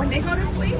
when they go to sleep.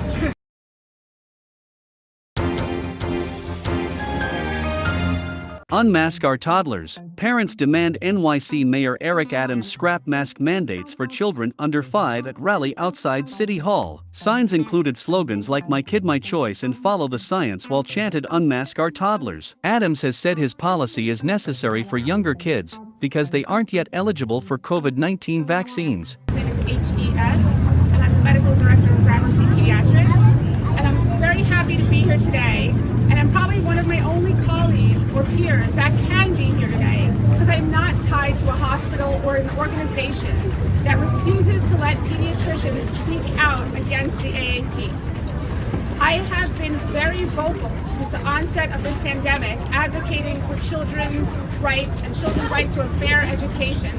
Unmask our toddlers. Parents demand NYC Mayor Eric Adams scrap mask mandates for children under 5 at rally outside City Hall. Signs included slogans like My Kid My Choice and Follow the Science while chanted Unmask our toddlers. Adams has said his policy is necessary for younger kids because they aren't yet eligible for COVID 19 vaccines. name is H.E.S. medical director of Gramercy Pediatrics. And I'm very happy to be here today. And I'm probably one of my only colleagues or peers that can be here today because I'm not tied to a hospital or an organization that refuses to let pediatricians speak out against the AAP. I have been very vocal since the onset of this pandemic advocating for children's rights and children's right to a fair education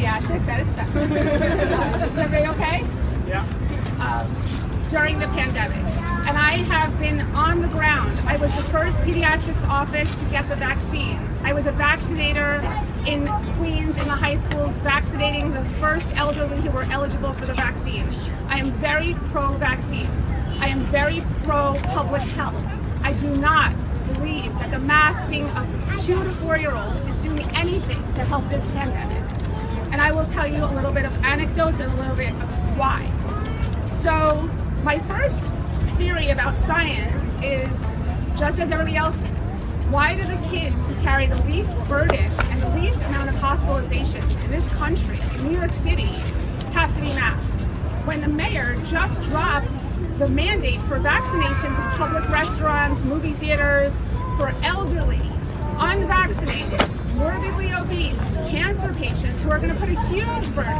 pediatrics. That is everybody okay? Yeah. Um, during the pandemic. And I have been on the ground. I was the first pediatrics office to get the vaccine. I was a vaccinator in Queens in the high schools, vaccinating the first elderly who were eligible for the vaccine. I am very pro-vaccine. I am very pro-public health. I do not believe that the masking of two to four-year-olds is doing anything to help this pandemic and I will tell you a little bit of anecdotes and a little bit of why. So my first theory about science is, just as everybody else why do the kids who carry the least burden and the least amount of hospitalizations in this country, in New York City, have to be masked? When the mayor just dropped the mandate for vaccinations in public restaurants, movie theaters, for elderly, unvaccinated, morbidly obese, cancer patients who are going to put a huge burden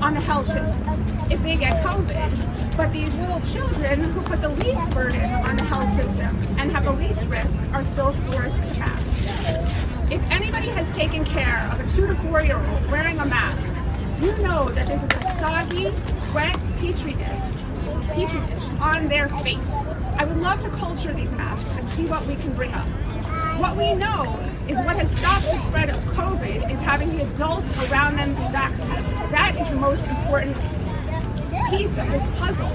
on the health system if they get COVID. But these little children who put the least burden on the health system and have the least risk are still forced to mask. If anybody has taken care of a two to four year old wearing a mask, you know that this is a soggy, wet petri dish, petri dish on their face. I would love to culture these masks and see what we can bring up. What we know is what has stopped the spread of COVID is having the adults around them be vaccinated. That is the most important piece of this puzzle.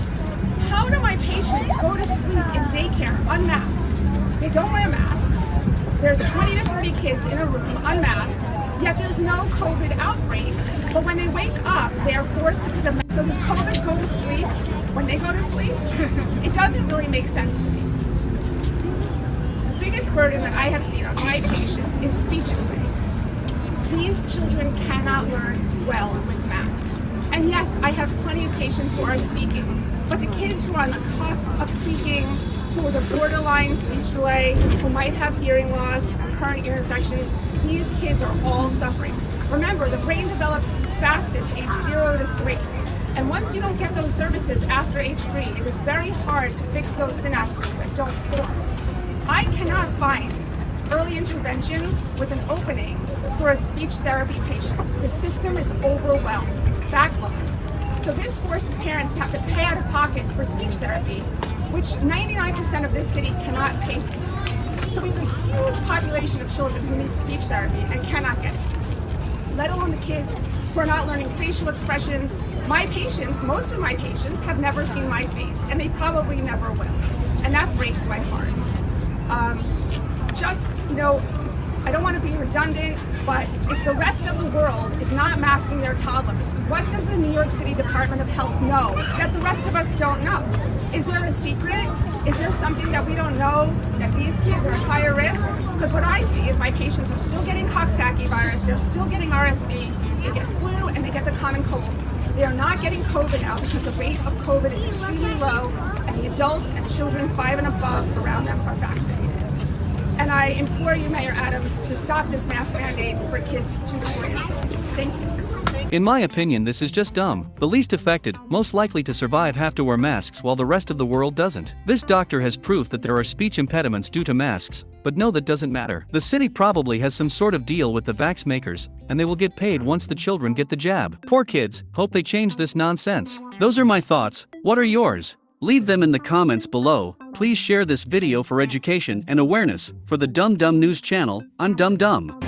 How do my patients go to sleep in daycare unmasked? They don't wear masks. There's 20 to 30 kids in a room unmasked, yet there's no COVID outbreak. But when they wake up, they are forced to put them. So does COVID go to sleep when they go to sleep? it doesn't really make sense to me. Burden that I have seen on my patients is speech delay. These children cannot learn well with masks. And yes, I have plenty of patients who are speaking, but the kids who are on the cusp of speaking, who are the borderline speech delay, who might have hearing loss, recurrent ear infections, these kids are all suffering. Remember, the brain develops fastest age zero to three. And once you don't get those services after age three, it is very hard to fix those synapses that don't form. I cannot find early intervention with an opening for a speech therapy patient. The system is overwhelmed, backlogged. So this forces parents to have to pay out of pocket for speech therapy, which 99% of this city cannot pay for. So we have a huge population of children who need speech therapy and cannot get it, let alone the kids who are not learning facial expressions. My patients, most of my patients, have never seen my face, and they probably never will. And that breaks my heart. Know, I don't want to be redundant, but if the rest of the world is not masking their toddlers, what does the New York City Department of Health know that the rest of us don't know? Is there a secret? Is there something that we don't know that these kids are at higher risk? Because what I see is my patients are still getting Coxsackie virus, they're still getting RSV, they get flu, and they get the common cold. They are not getting COVID now because the rate of COVID is extremely low, and the adults and children five and above around them are vaccinated. And I implore you, Mayor Adams, to stop this mask mandate for kids to four. Thank you. In my opinion, this is just dumb. The least affected, most likely to survive, have to wear masks while the rest of the world doesn't. This doctor has proof that there are speech impediments due to masks, but no, that doesn't matter. The city probably has some sort of deal with the vax makers, and they will get paid once the children get the jab. Poor kids, hope they change this nonsense. Those are my thoughts. What are yours? Leave them in the comments below. Please share this video for education and awareness. For the Dumb Dumb News channel, I'm Dumb Dumb.